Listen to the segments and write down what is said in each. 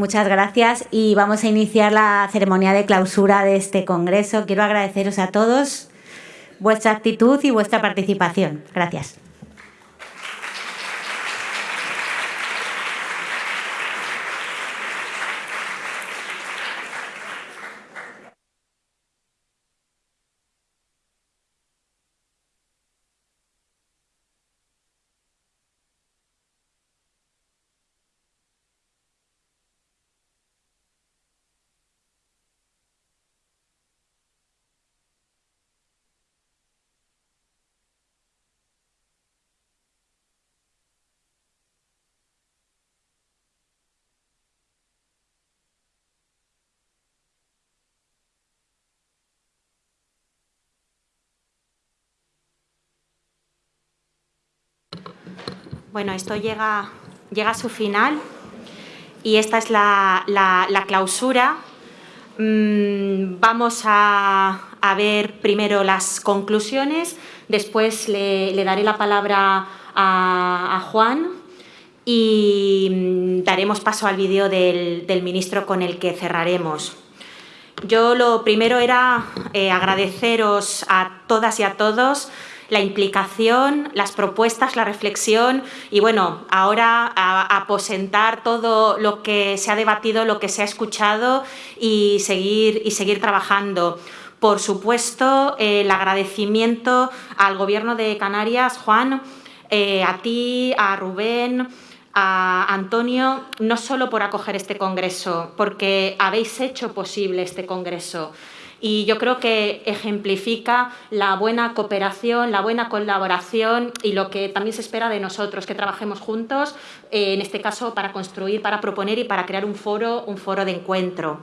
Muchas gracias y vamos a iniciar la ceremonia de clausura de este congreso. Quiero agradeceros a todos vuestra actitud y vuestra participación. Gracias. Bueno, esto llega, llega a su final y esta es la, clausura. Mm, vamos a, ver primero las conclusiones, después le, daré la palabra a, Juan y mm, daremos paso al vídeo del, ministro con el que cerraremos. Yo lo primero era eh, agradeceros a todas y a todos la implicación, las propuestas, la reflexión y bueno, ahora aposentar todo lo que se ha debatido, lo que se ha escuchado y seguir, y seguir trabajando. Por supuesto, el agradecimiento al Gobierno de Canarias, Juan, eh, a ti, a Rubén, a Antonio, no solo por acoger este congreso, porque habéis hecho posible este congreso, y yo creo que ejemplifica la buena cooperación, la buena colaboración y lo que también se espera de nosotros, que trabajemos juntos, eh, en este caso para construir, para proponer y para crear un foro, un foro de encuentro.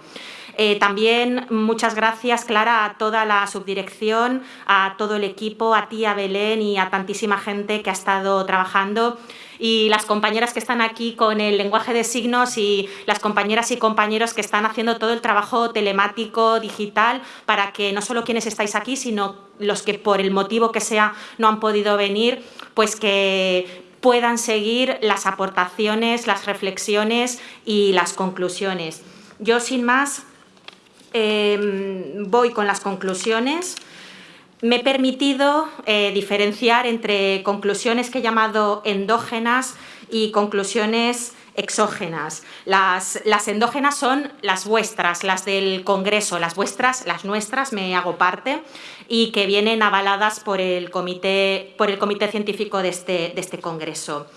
Eh, también muchas gracias, Clara, a toda la subdirección, a todo el equipo, a ti, a Belén y a tantísima gente que ha estado trabajando y las compañeras que están aquí con el lenguaje de signos y las compañeras y compañeros que están haciendo todo el trabajo telemático, digital, para que no solo quienes estáis aquí, sino los que por el motivo que sea no han podido venir, pues que puedan seguir las aportaciones, las reflexiones y las conclusiones. Yo, sin más, em, voy con las conclusiones. Me he permitido eh, diferenciar entre conclusiones que he llamado endógenas y conclusiones exógenas. Las, endógenas son las vuestras, las del Congreso, las vuestras, las nuestras, me hago parte, y que vienen avaladas por el Comité, por el comité Científico de este, este Congreso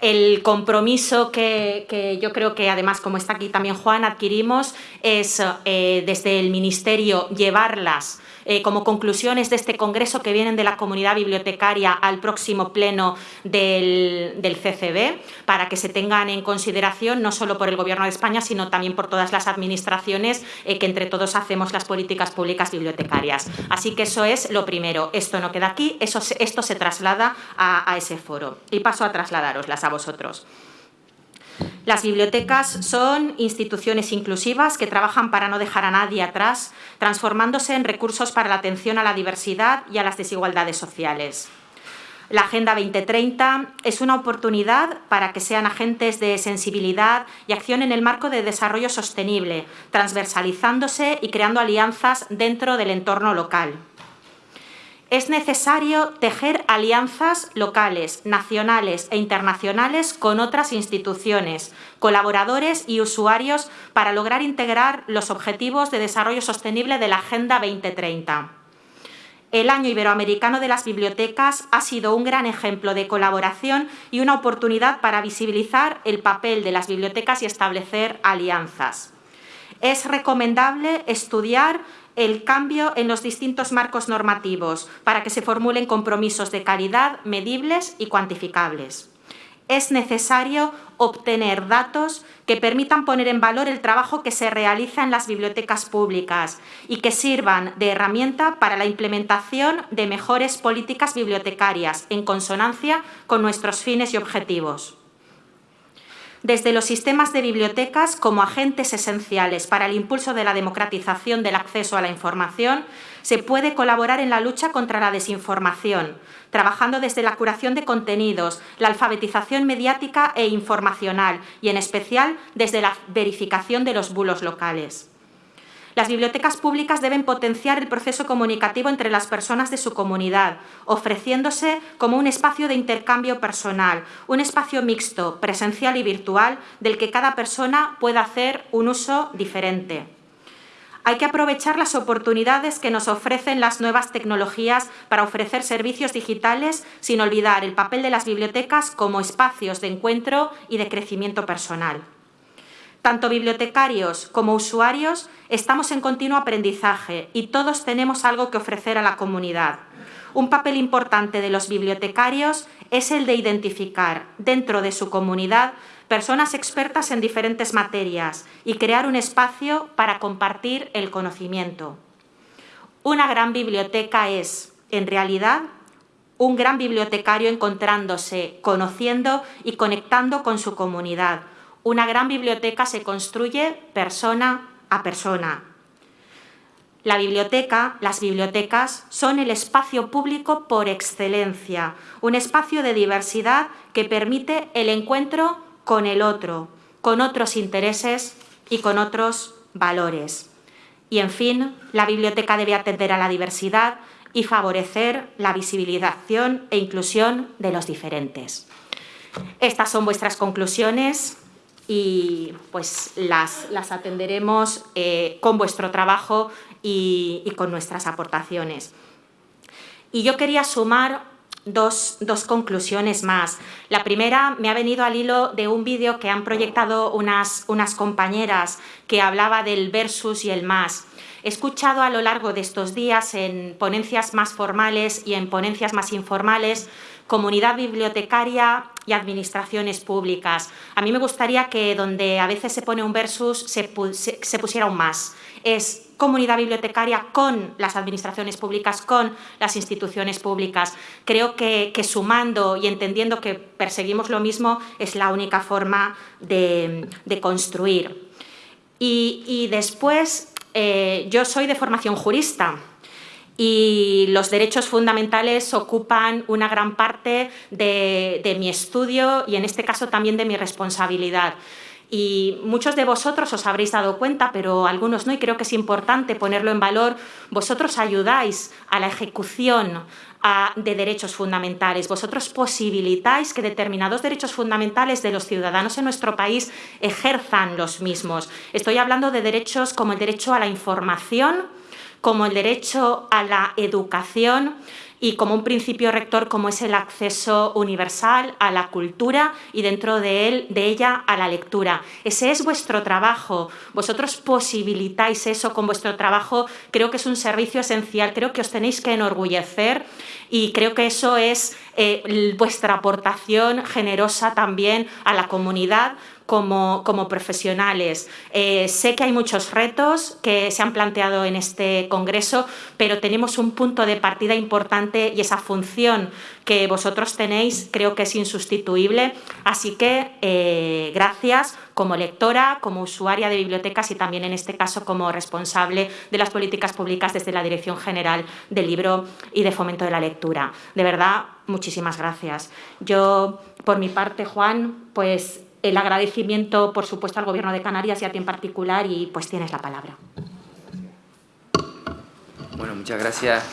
el compromiso que, yo creo que además, como está aquí también Juan, adquirimos es eh, desde el Ministerio llevarlas eh, como conclusiones de este congreso que vienen de la comunidad bibliotecaria al próximo pleno del, CCB, para que se tengan en consideración no solo por el Gobierno de España, sino también por todas las administraciones eh, que entre todos hacemos las políticas públicas bibliotecarias. Así que eso es lo primero. Esto no queda aquí, eso, esto se traslada a, a ese foro. Y paso a trasladaroslas a vosotros. Las bibliotecas son instituciones inclusivas que trabajan para no dejar a nadie atrás, transformándose en recursos para la atención a la diversidad y a las desigualdades sociales. La Agenda 2030 es una oportunidad para que sean agentes de sensibilidad y acción en el marco de desarrollo sostenible, transversalizándose y creando alianzas dentro del entorno local es necesario tejer alianzas locales, nacionales e internacionales con otras instituciones, colaboradores y usuarios para lograr integrar los objetivos de desarrollo sostenible de la Agenda 2030. El Año Iberoamericano de las Bibliotecas ha sido un gran ejemplo de colaboración y una oportunidad para visibilizar el papel de las bibliotecas y establecer alianzas. Es recomendable estudiar el cambio en los distintos marcos normativos para que se formulen compromisos de calidad medibles y cuantificables. Es necesario obtener datos que permitan poner en valor el trabajo que se realiza en las bibliotecas públicas y que sirvan de herramienta para la implementación de mejores políticas bibliotecarias en consonancia con nuestros fines y objetivos. Desde los sistemas de bibliotecas como agentes esenciales para el impulso de la democratización del acceso a la información, se puede colaborar en la lucha contra la desinformación, trabajando desde la curación de contenidos, la alfabetización mediática e informacional y, en especial, desde la verificación de los bulos locales. Las bibliotecas públicas deben potenciar el proceso comunicativo entre las personas de su comunidad, ofreciéndose como un espacio de intercambio personal, un espacio mixto, presencial y virtual, del que cada persona pueda hacer un uso diferente. Hay que aprovechar las oportunidades que nos ofrecen las nuevas tecnologías para ofrecer servicios digitales sin olvidar el papel de las bibliotecas como espacios de encuentro y de crecimiento personal. Tanto bibliotecarios como usuarios estamos en continuo aprendizaje y todos tenemos algo que ofrecer a la comunidad. Un papel importante de los bibliotecarios es el de identificar dentro de su comunidad personas expertas en diferentes materias y crear un espacio para compartir el conocimiento. Una gran biblioteca es, en realidad, un gran bibliotecario encontrándose, conociendo y conectando con su comunidad, una gran biblioteca se construye persona a persona. La biblioteca, las bibliotecas, son el espacio público por excelencia, un espacio de diversidad que permite el encuentro con el otro, con otros intereses y con otros valores. Y, en fin, la biblioteca debe atender a la diversidad y favorecer la visibilización e inclusión de los diferentes. Estas son vuestras conclusiones y pues las, atenderemos eh, con vuestro trabajo y, con nuestras aportaciones. Y yo quería sumar dos, conclusiones más. La primera me ha venido al hilo de un vídeo que han proyectado unas, unas compañeras que hablaba del versus y el más. He escuchado a lo largo de estos días en ponencias más formales y en ponencias más informales comunidad bibliotecaria y administraciones públicas. A mí me gustaría que donde a veces se pone un versus se, pusiera un más. Es comunidad bibliotecaria con las administraciones públicas, con las instituciones públicas. Creo que, sumando y entendiendo que perseguimos lo mismo es la única forma de, construir. Y, después, eh, yo soy de formación jurista, y los derechos fundamentales ocupan una gran parte de, mi estudio y en este caso también de mi responsabilidad. Y muchos de vosotros os habréis dado cuenta, pero algunos no, y creo que es importante ponerlo en valor, vosotros ayudáis a la ejecución de derechos fundamentales. Vosotros posibilitáis que determinados derechos fundamentales de los ciudadanos en nuestro país ejerzan los mismos. Estoy hablando de derechos como el derecho a la información, como el derecho a la educación y como un principio rector como es el acceso universal a la cultura y dentro de, él, de ella a la lectura. Ese es vuestro trabajo, vosotros posibilitáis eso con vuestro trabajo, creo que es un servicio esencial, creo que os tenéis que enorgullecer y creo que eso es eh, vuestra aportación generosa también a la comunidad como, como profesionales. Eh, sé que hay muchos retos que se han planteado en este congreso, pero tenemos un punto de partida importante y esa función que vosotros tenéis creo que es insustituible. Así que eh, gracias como lectora, como usuaria de bibliotecas y también en este caso como responsable de las políticas públicas desde la Dirección General del Libro y de Fomento de la Lectura. De verdad, muchísimas gracias. Yo, por mi parte, Juan, pues el agradecimiento, por supuesto, al Gobierno de Canarias y a ti en particular, y pues tienes la palabra. Bueno, muchas gracias.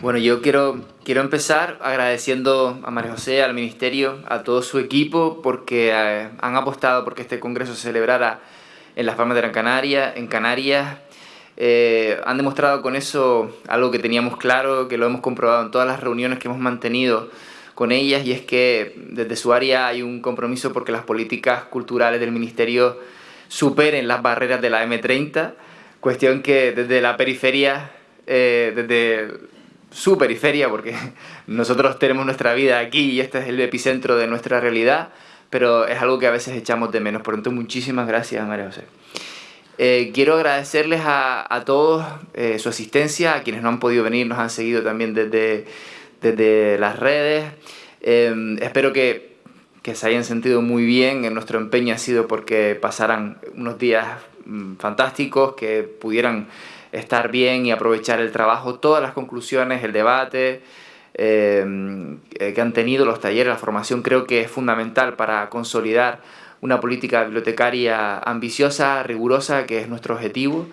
Bueno, yo quiero, quiero empezar agradeciendo a María José, al Ministerio, a todo su equipo, porque eh, han apostado porque este congreso se celebrara en las Palmas de Gran Canaria, en Canarias, eh, han demostrado con eso algo que teníamos claro, que lo hemos comprobado en todas las reuniones que hemos mantenido con ellas, y es que desde su área hay un compromiso porque las políticas culturales del Ministerio superen las barreras de la M30, cuestión que desde la periferia, eh, desde su periferia, porque nosotros tenemos nuestra vida aquí y este es el epicentro de nuestra realidad, pero es algo que a veces echamos de menos. Por lo tanto, muchísimas gracias, María José. Eh, quiero agradecerles a, todos eh, su asistencia, a quienes no han podido venir, nos han seguido también desde, desde las redes. Em, espero que, se hayan sentido muy bien. En nuestro empeño ha sido porque pasaran unos días mm, fantásticos, que pudieran estar bien y aprovechar el trabajo, todas las conclusiones, el debate em, eh, que han tenido los talleres, la formación, creo que es fundamental para consolidar una política bibliotecaria ambiciosa, rigurosa, que es nuestro objetivo,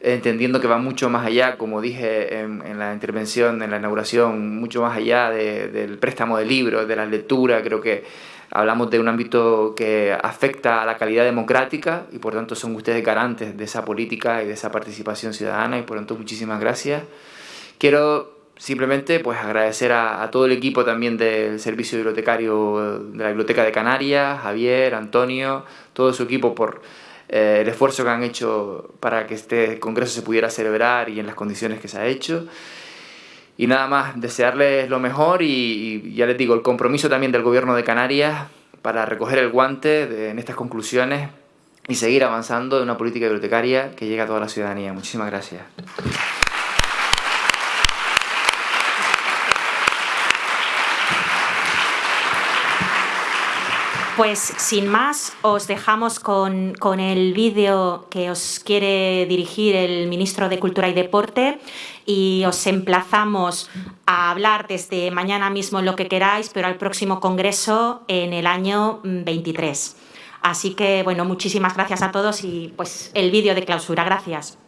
entendiendo que va mucho más allá, como dije en, la intervención, en la inauguración, mucho más allá del préstamo de libros, de la lectura, creo que hablamos de un ámbito que afecta a la calidad democrática y por tanto son ustedes garantes de esa política y de esa participación ciudadana y por tanto muchísimas gracias. Quiero simplemente pues agradecer a, todo el equipo también del servicio bibliotecario de la Biblioteca de Canarias, Javier, Antonio, todo su equipo por eh, el esfuerzo que han hecho para que este congreso se pudiera celebrar y en las condiciones que se ha hecho. Y nada más, desearles lo mejor y, ya les digo, el compromiso también del gobierno de Canarias para recoger el guante en estas conclusiones y seguir avanzando en una política bibliotecaria que llegue a toda la ciudadanía. Muchísimas gracias. Pues sin más, os dejamos con, el vídeo que os quiere dirigir el Ministro de Cultura y Deporte y os emplazamos a hablar desde mañana mismo lo que queráis, pero al próximo Congreso en el año 23. Así que, bueno, muchísimas gracias a todos y pues el vídeo de clausura. Gracias.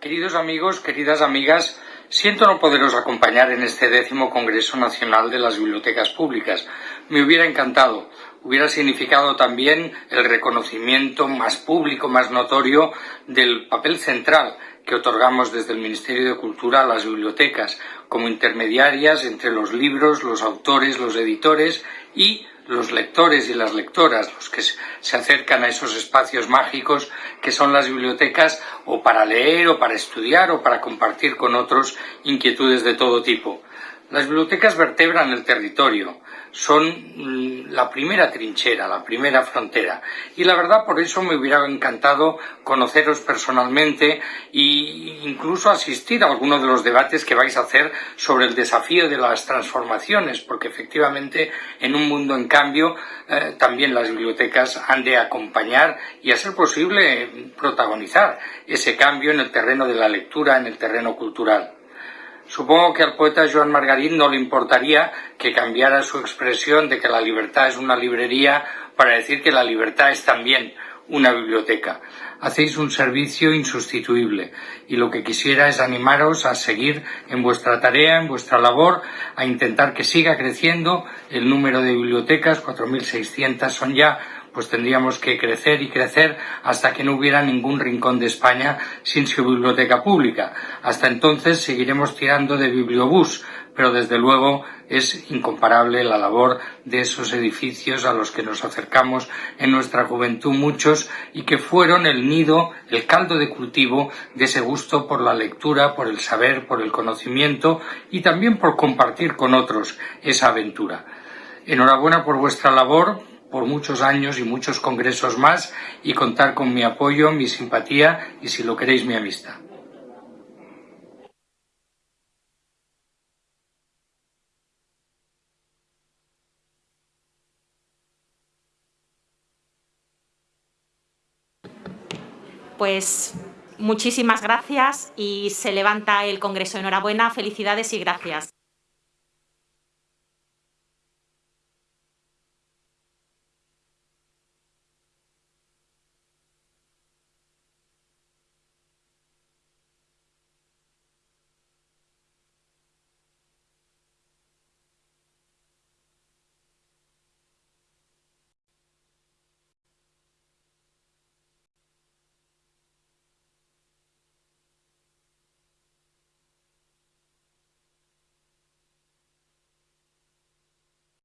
Queridos amigos, queridas amigas, Siento no poderos acompañar en este décimo Congreso Nacional de las Bibliotecas Públicas. Me hubiera encantado. Hubiera significado también el reconocimiento más público, más notorio del papel central que otorgamos desde el Ministerio de Cultura a las bibliotecas como intermediarias entre los libros, los autores, los editores y los lectores y las lectoras, los que se acercan a esos espacios mágicos que son las bibliotecas o para leer o para estudiar o para compartir con otros inquietudes de todo tipo. Las bibliotecas vertebran el territorio, son mm, la primera trinchera, la primera frontera. Y la verdad, por eso me hubiera encantado conoceros personalmente e incluso asistir a alguno de los debates que vais a hacer sobre el desafío de las transformaciones, porque efectivamente en un mundo en cambio eh, también las bibliotecas han de acompañar y, a ser posible, protagonizar ese cambio en el terreno de la lectura, en el terreno cultural. Supongo que al poeta Joan Margarit no le importaría que cambiara su expresión de que la libertad es una librería para decir que la libertad es también una biblioteca. Hacéis un servicio insustituible y lo que quisiera es animaros a seguir en vuestra tarea, en vuestra labor, a intentar que siga creciendo el número de bibliotecas, 4.600 son ya pues tendríamos que crecer y crecer hasta que no hubiera ningún rincón de España sin su biblioteca pública. Hasta entonces seguiremos tirando de bibliobús, pero desde luego es incomparable la labor de esos edificios a los que nos acercamos en nuestra juventud muchos y que fueron el nido, el caldo de cultivo de ese gusto por la lectura, por el saber, por el conocimiento y también por compartir con otros esa aventura. Enhorabuena por vuestra labor, por muchos años y muchos congresos más y contar con mi apoyo, mi simpatía y, si lo queréis, mi amistad. Pues muchísimas gracias y se levanta el Congreso. Enhorabuena, felicidades y gracias.